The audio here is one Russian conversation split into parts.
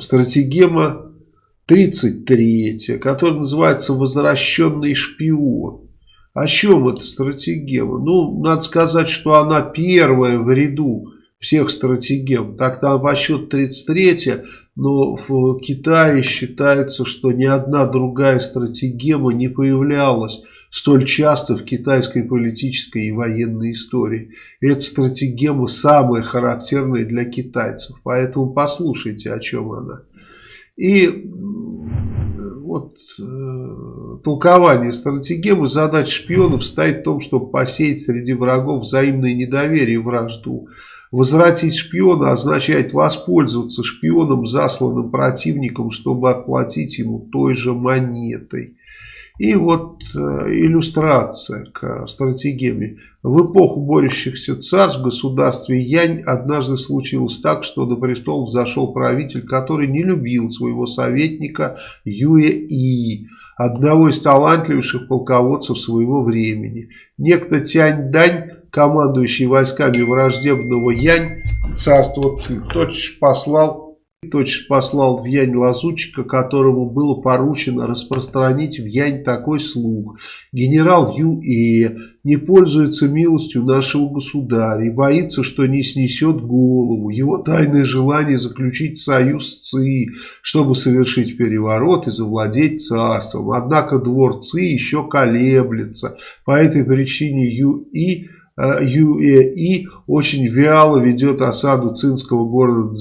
стратегема 33, которая называется «Возвращенный шпион». О чем эта стратегема? Ну, надо сказать, что она первая в ряду всех стратегем. Так там по счету 33 но в Китае считается, что ни одна другая стратегема не появлялась столь часто в китайской политической и военной истории. Эта стратегема самая характерная для китайцев. Поэтому послушайте, о чем она. И вот э, толкование стратегемы задача шпионов стоит в том, чтобы посеять среди врагов взаимное недоверие и вражду. Возвратить шпиона означает воспользоваться шпионом, засланным противником, чтобы отплатить ему той же монетой. И вот э, иллюстрация к стратегеме. В эпоху борющихся царств в государстве Янь однажды случилось так, что на престол взошел правитель, который не любил своего советника Юэ И, одного из талантливейших полководцев своего времени. Некто Тянь Дань, командующий войсками враждебного Янь, царства Ци, тотчас послал Точно послал в Янь лазутчика, которому было поручено распространить в Янь такой слух. Генерал Юэ не пользуется милостью нашего государя и боится, что не снесет голову. Его тайное желание заключить союз с Ци, чтобы совершить переворот и завладеть царством. Однако двор Ци еще колеблется. По этой причине Юэ ЮЭИ очень вяло ведет осаду цинского города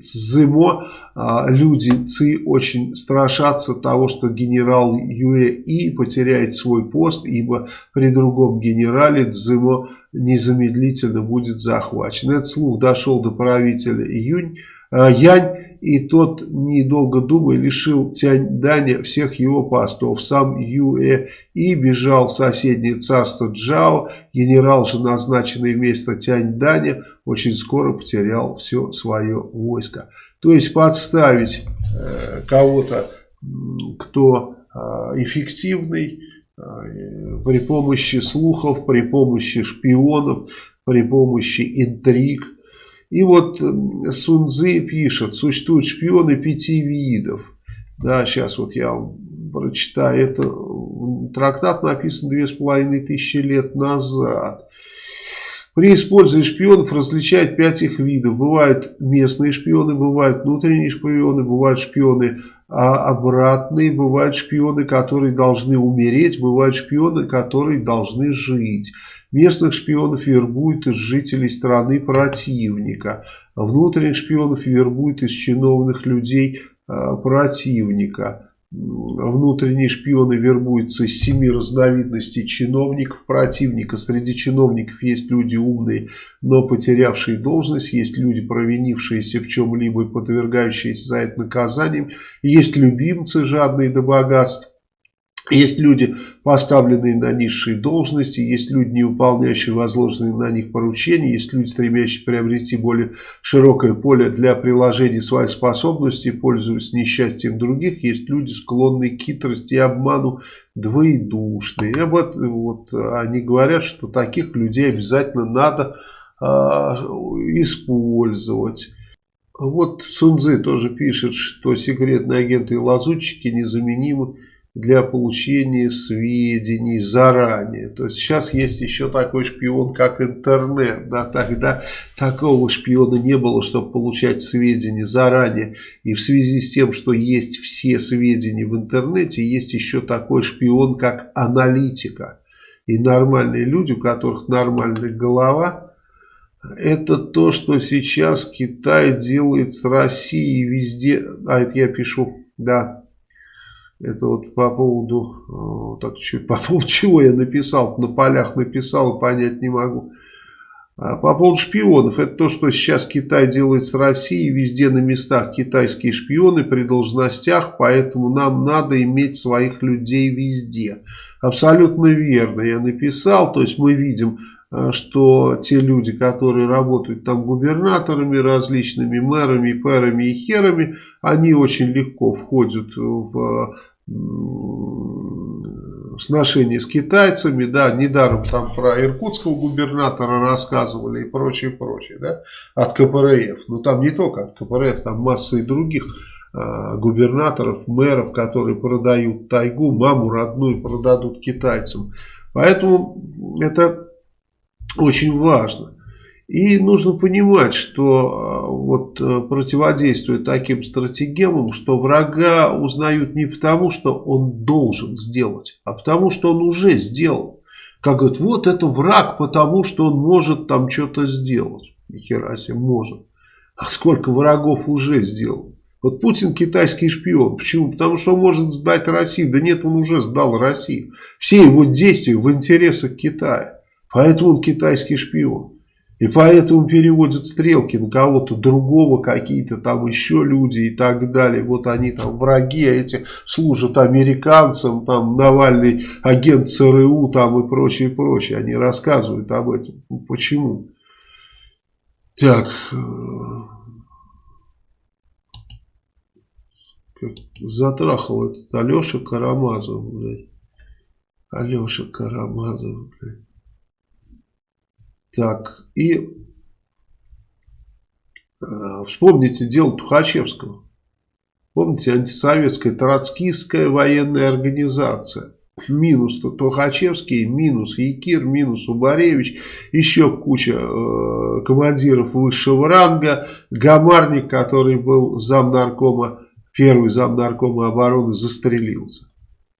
Цзымо. А, люди Ци очень страшатся того, что генерал ЮЭИ потеряет свой пост, ибо при другом генерале Цзымо незамедлительно будет захвачен. Этот слух дошел до правителя Июнь, а, Янь и тот, недолго думая, лишил Тянь Даня всех его постов. Сам Юэ И бежал в соседнее царство Джао, генерал же, назначенный вместо Тянь Даня, очень скоро потерял все свое войско. То есть подставить э, кого-то, кто э, эффективный, э, при помощи слухов, при помощи шпионов, при помощи интриг – и вот Сунзы пишет, существуют шпионы пяти видов. Да, сейчас вот я прочитаю. Это трактат написан две с половиной тысячи лет назад. При использовании шпионов различают пять их видов. Бывают местные шпионы, бывают внутренние шпионы, бывают шпионы а обратные, бывают шпионы, которые должны умереть, бывают шпионы, которые должны жить. Местных шпионов вербуют из жителей страны противника. Внутренних шпионов вербуют из чиновных людей э, противника. Внутренние шпионы вербуются из семи разновидностей чиновников противника. Среди чиновников есть люди умные, но потерявшие должность. Есть люди, провинившиеся в чем-либо и подвергающиеся за это наказанием. Есть любимцы, жадные до богатств. Есть люди, поставленные на низшие должности, есть люди, не выполняющие возложенные на них поручения, есть люди, стремящиеся приобрести более широкое поле для приложения своих способностей, пользуясь несчастьем других, есть люди, склонные к хитрости и обману, двоедушные. И об вот, они говорят, что таких людей обязательно надо э, использовать. Вот Сунзы тоже пишет, что секретные агенты и лазутчики незаменимы для получения сведений заранее. То есть сейчас есть еще такой шпион, как интернет. Да, тогда такого шпиона не было, чтобы получать сведения заранее. И в связи с тем, что есть все сведения в интернете, есть еще такой шпион, как аналитика. И нормальные люди, у которых нормальная голова, это то, что сейчас Китай делает с Россией везде. А это я пишу, да, это вот по поводу, э, так, по поводу чего я написал, на полях написал, понять не могу. А по поводу шпионов, это то, что сейчас Китай делает с Россией, везде на местах китайские шпионы при должностях, поэтому нам надо иметь своих людей везде. Абсолютно верно я написал, то есть мы видим Э, что те люди, которые работают там губернаторами, различными мэрами, пэрами и херами, они очень легко входят в сношения с китайцами, да, недаром там про иркутского губернатора рассказывали и прочее, прочее, да, от КПРФ. Но там не только от КПРФ, там масса и других э, губернаторов, мэров, которые продают тайгу, маму родную продадут китайцам. Поэтому это очень важно. И нужно понимать, что а, вот э, противодействуя таким стратегемам, что врага узнают не потому, что он должен сделать, а потому, что он уже сделал. Как говорят, вот это враг, потому что он может там что-то сделать. Нихера себе может. А сколько врагов уже сделал. Вот Путин китайский шпион. Почему? Потому что он может сдать Россию. Да нет, он уже сдал Россию. Все его действия в интересах Китая. Поэтому он китайский шпион. И поэтому переводят стрелки на кого-то другого, какие-то там еще люди и так далее. Вот они там враги, а эти служат американцам, там Навальный агент ЦРУ там и прочее, прочее. Они рассказывают об этом. Почему? Так. Э, затрахал этот Алеша Карамазов, блядь. Алеша Карамазов, блядь. Так, и э, вспомните дело Тухачевского. Помните, антисоветская троцкистская военная организация. Минус Тухачевский, минус Якир, минус Убаревич, еще куча э, командиров высшего ранга. Гамарник, который был замнаркома, первый замнаркома обороны, застрелился.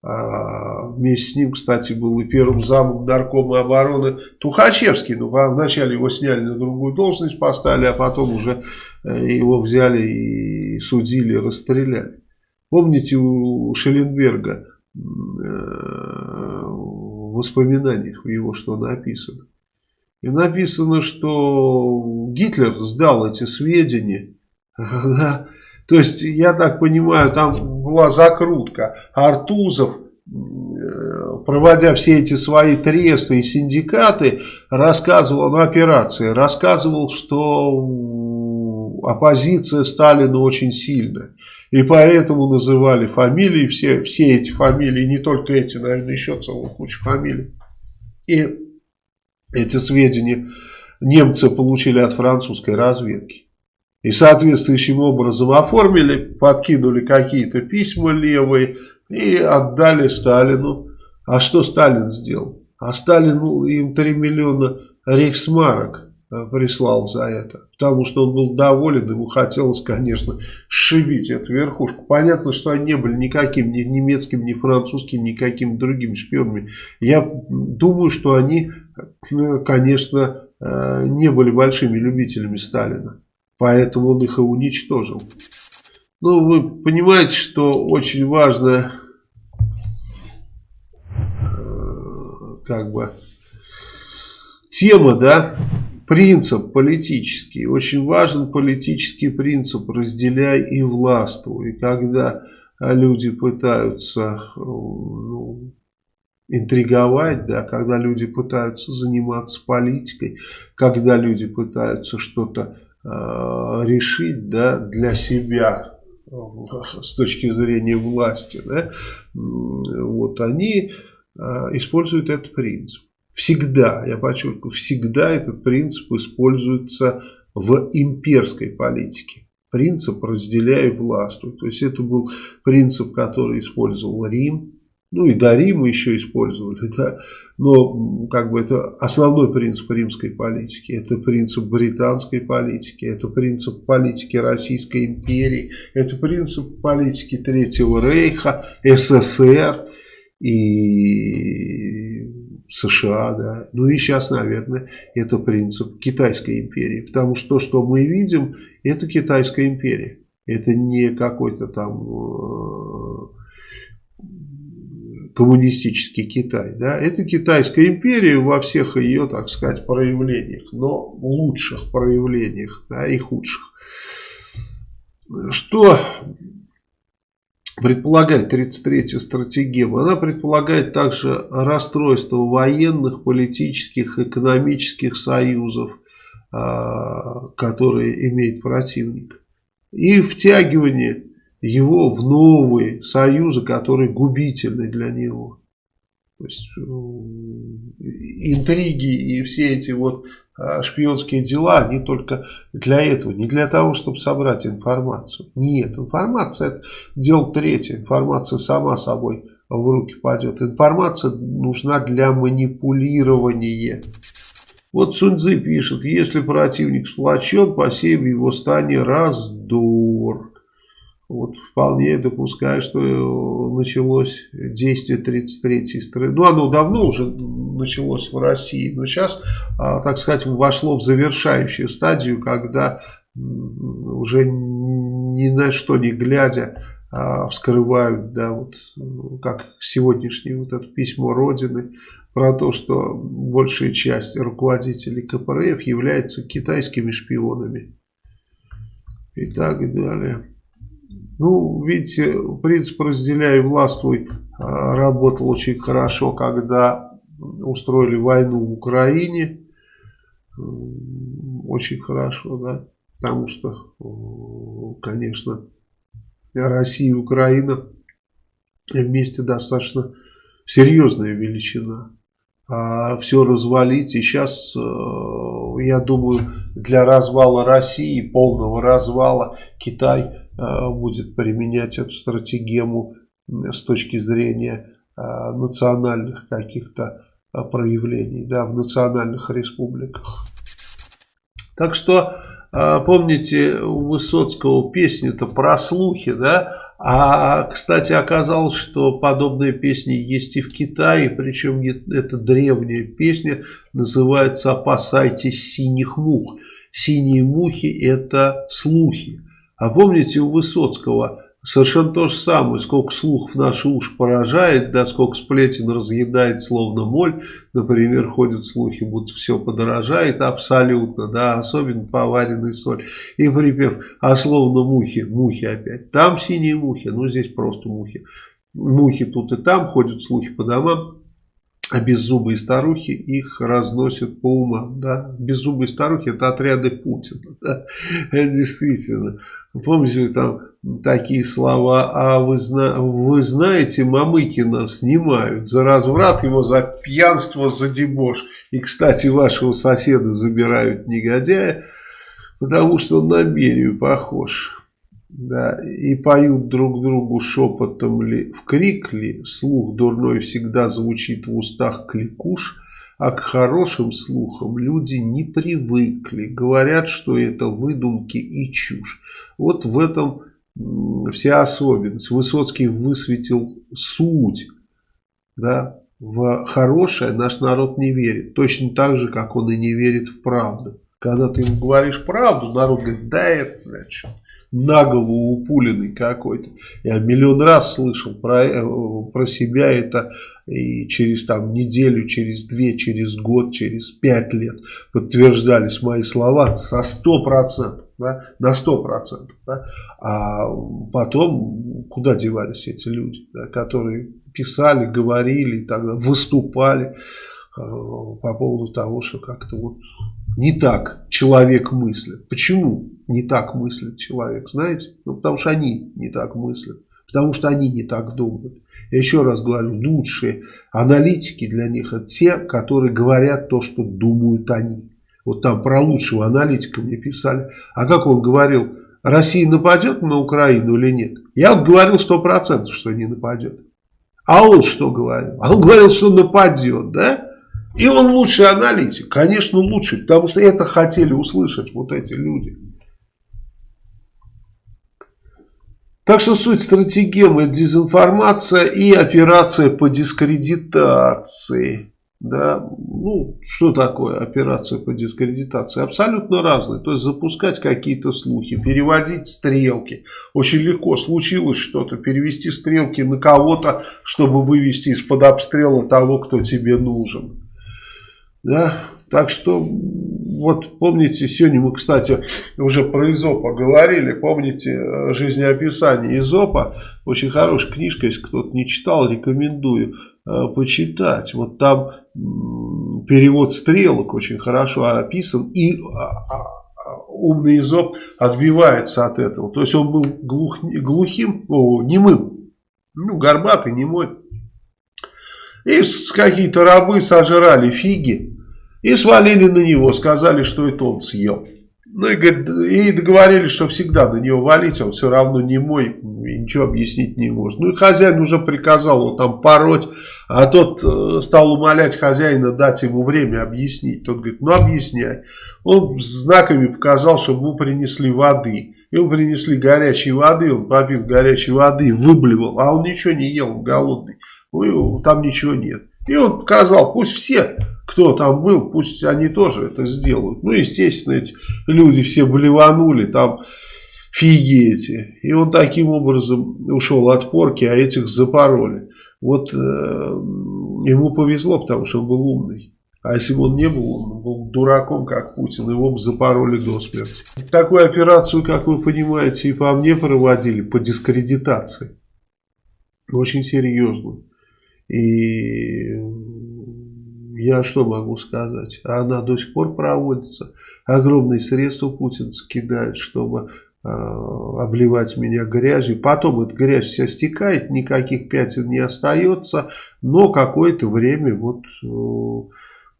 А, вместе с ним, кстати, был и первым замом наркома обороны Тухачевский. Ну, вначале его сняли на другую должность, поставили, а потом уже э, его взяли и судили, расстреляли. Помните у Шелленберга э, в воспоминаниях его что написано? И написано, что Гитлер сдал эти сведения, то есть, я так понимаю, там была закрутка. Артузов, э, проводя все эти свои тресты и синдикаты, рассказывал на операции, рассказывал, что оппозиция Сталина очень сильная. И поэтому называли фамилии, все, все эти фамилии, не только эти, наверное, еще целая куча фамилий. И эти сведения немцы получили от французской разведки и соответствующим образом оформили, подкинули какие-то письма левые и отдали Сталину. А что Сталин сделал? А Сталин им 3 миллиона рейхсмарок э, прислал за это. Потому что он был доволен, ему хотелось, конечно, сшибить эту верхушку. Понятно, что они не были никаким ни немецким, ни французским, никаким другим шпионами. Я думаю, что они, э, конечно, э, не были большими любителями Сталина. Поэтому он их и уничтожил. Ну, вы понимаете, что очень важно, э, как бы, тема, да, принцип политический. Очень важен политический принцип «разделяй и властвуй». И когда люди пытаются ну, интриговать, да, когда люди пытаются заниматься политикой, когда люди пытаются что-то Э, решить да, для себя с точки зрения власти, да, вот они э, используют этот принцип. Всегда, я подчеркиваю, всегда этот принцип используется в имперской политике. Принцип «разделяй властвуй». То есть это был принцип, который использовал Рим, ну и до Рима еще использовали, да. Но как бы это основной принцип римской политики, это принцип британской политики, это принцип политики Российской империи, это принцип политики Третьего Рейха, СССР и США, да. Ну и сейчас, наверное, это принцип Китайской империи, потому что то, что мы видим, это Китайская империя. Это не какой-то там э, коммунистический Китай. Да? Это Китайская империя во всех ее, так сказать, проявлениях, но лучших проявлениях да, и худших. Что предполагает 33-я стратегема? Она предполагает также расстройство военных, политических, экономических союзов, а, которые имеет противник. И втягивание его в новые союзы, которые губительны для него. То есть э, интриги и все эти вот а, шпионские дела, они только для этого, не для того, чтобы собрать информацию. Нет, информация это дело третье, информация сама собой в руки пойдет. Информация нужна для манипулирования. Вот Суньцзы пишет, если противник сплочен, посев его стане раздор. Вот вполне допускаю, что началось действие 33-й страны. Ну, оно давно уже началось в России, но сейчас, а, так сказать, вошло в завершающую стадию, когда уже ни на что не глядя а, вскрывают, да, вот как сегодняшнее вот это письмо Родины про то, что большая часть руководителей КПРФ является китайскими шпионами и так далее. Ну, видите, принцип «разделяй, властвуй» а, работал очень хорошо, когда устроили войну в Украине. Очень хорошо, да, потому что, конечно, Россия и Украина вместе достаточно серьезная величина. А все развалить, и сейчас, э, я думаю, для развала России, полного развала, Китай Э, будет применять эту стратегему с точки зрения э, национальных каких-то э, проявлений да, в национальных республиках. Так что, помните, у Высоцкого песня-то про слухи, да? А, кстати, оказалось, что подобные песни есть и в Китае, причем это древняя песня, называется «Опасайтесь синих мух». Синие мухи – это слухи. А помните у Высоцкого совершенно то же самое, сколько слухов наши уши поражает, да, сколько сплетен разъедает словно моль, например, ходят слухи, будто все подорожает абсолютно, да, особенно поваренный соль, и припев, а словно мухи, мухи опять, там синие мухи, ну здесь просто мухи, мухи тут и там, ходят слухи по домам, а беззубые старухи их разносят по умам. Да? Беззубые старухи это отряды Путина. Да? Действительно. Помните, там такие слова, а вы, зна вы знаете, Мамыкина снимают за разврат его, за пьянство, за дебош. И, кстати, вашего соседа забирают негодяя, потому что он на Берию похож. Да, и поют друг другу шепотом ли, в крик ли, слух дурной всегда звучит в устах кликуш, а к хорошим слухам люди не привыкли, говорят, что это выдумки и чушь. Вот в этом вся особенность. Высоцкий высветил суть, да, в хорошее наш народ не верит. Точно так же, как он и не верит в правду. Когда ты ему говоришь правду, народ говорит, да это, что на голову упуленный какой-то. Я миллион раз слышал про, э, про себя это и через там неделю, через две, через год, через пять лет подтверждались мои слова со сто процентов. Да, на сто процентов. Да, а потом куда девались эти люди, да, которые писали, говорили, тогда выступали э, по поводу того, что как-то вот не так человек мыслит. Почему не так мыслит человек, знаете? Ну, потому что они не так мыслят, потому что они не так думают. Я еще раз говорю, лучшие аналитики для них это те, которые говорят то, что думают они. Вот там про лучшего аналитика мне писали. А как он говорил, Россия нападет на Украину или нет? Я говорил сто процентов, что не нападет. А он что говорил? А он говорил, что нападет, да? И он лучший аналитик, конечно лучший, потому что это хотели услышать вот эти люди. Так что суть стратегемы – дезинформация и операция по дискредитации. Да, ну, что такое операция по дискредитации? Абсолютно разные. То есть запускать какие-то слухи, переводить стрелки. Очень легко случилось что-то, перевести стрелки на кого-то, чтобы вывести из-под обстрела того, кто тебе нужен. Да? Так что, вот помните, сегодня мы, кстати, уже про Изопа говорили, помните э, жизнеописание Изопа, очень хорошая книжка, если кто-то не читал, рекомендую э, почитать. Вот там перевод стрелок очень хорошо описан, и а, а, умный Изоп отбивается от этого. То есть он был глух, глухим, о, немым, ну, горбатый, немой. И какие-то рабы сожрали фиги и свалили на него, сказали, что это он съел. Ну и, говорит, и договорились, что всегда на него валить, он все равно не мой, и ничего объяснить не может. Ну и хозяин уже приказал его там пороть, а тот э, стал умолять хозяина дать ему время объяснить. Тот говорит, ну объясняй. Он знаками показал, чтобы ему принесли воды. Ему принесли горячей воды, он попил горячей воды, выблевал, а он ничего не ел, он голодный. Ну, там ничего нет. И он показал, пусть все кто там был, пусть они тоже это сделают. Ну, естественно, эти люди все блеванули, там фиги эти. И он таким образом ушел от порки, а этих запороли. Вот э, ему повезло, потому что он был умный. А если бы он не был, он был дураком, как Путин, его бы запороли до смерти. Такую операцию, как вы понимаете, и по мне проводили, по дискредитации. Очень серьезную. И я что могу сказать? Она до сих пор проводится. Огромные средства Путин скидает, чтобы э, обливать меня грязью. Потом эта грязь вся стекает, никаких пятен не остается. Но какое-то время вот э,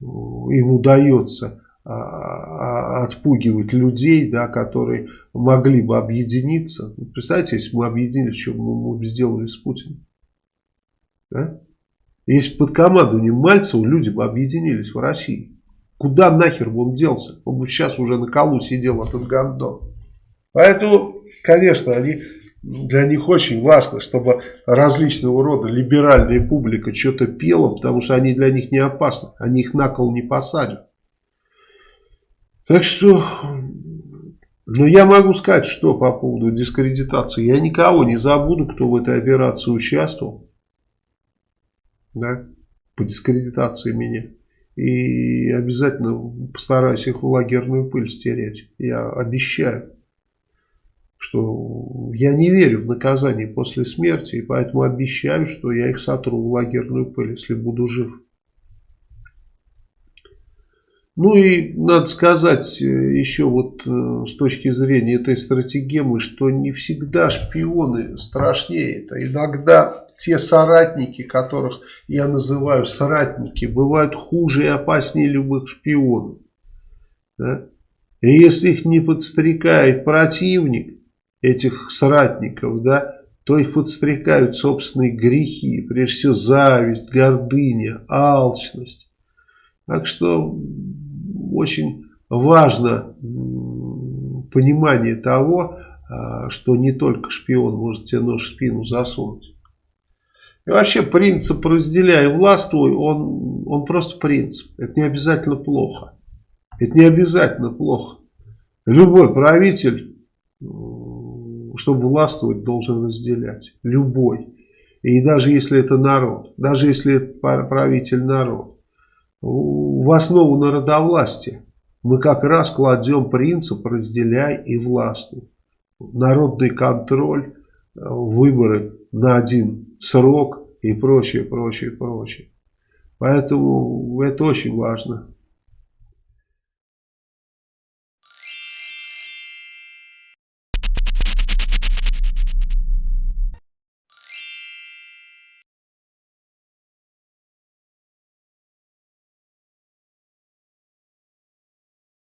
им удается э, отпугивать людей, да, которые могли бы объединиться. Представьте, если бы мы объединились, что мы бы сделали с Путиным? Да? Если под командованием Мальцева люди бы объединились в России, куда нахер бы он делся? Он бы сейчас уже на колу сидел этот гандон. Поэтому, конечно, они, для них очень важно, чтобы различного рода либеральная публика что-то пела, потому что они для них не опасны. Они их на кол не посадят. Так что, ну я могу сказать, что по поводу дискредитации. Я никого не забуду, кто в этой операции участвовал да, по дискредитации меня. И обязательно постараюсь их в лагерную пыль стереть. Я обещаю, что я не верю в наказание после смерти, и поэтому обещаю, что я их сотру в лагерную пыль, если буду жив. Ну и надо сказать э, еще вот э, с точки зрения этой стратегемы, что не всегда шпионы страшнее. Это иногда те соратники, которых я называю соратники, бывают хуже и опаснее любых шпионов. Да? И если их не подстрекает противник, этих соратников, да, то их подстрекают собственные грехи, прежде всего зависть, гордыня, алчность. Так что очень важно понимание того, а, что не только шпион может тебе нож в спину засунуть. И вообще принцип «разделяй властвуй», он, он просто принцип. Это не обязательно плохо. Это не обязательно плохо. Любой правитель, чтобы властвовать, должен разделять. Любой. И даже если это народ, даже если это правитель народ. В основу народовластия мы как раз кладем принцип «разделяй и властвуй». Народный контроль, выборы на один срок и прочее, прочее, прочее. Поэтому это очень важно.